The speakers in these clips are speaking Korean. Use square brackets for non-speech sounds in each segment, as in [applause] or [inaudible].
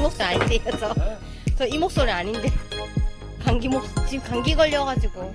이 목소리 아닌데요 저. 저 이 목소리 아닌데. 감기 목 지금 감기 걸려가지고.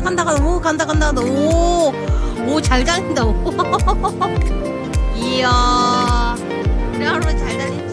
간다 간다 간다. 오 간다 간다 오오잘 다닌다. [laughs] 이야. 우리 하루 잘 다닌다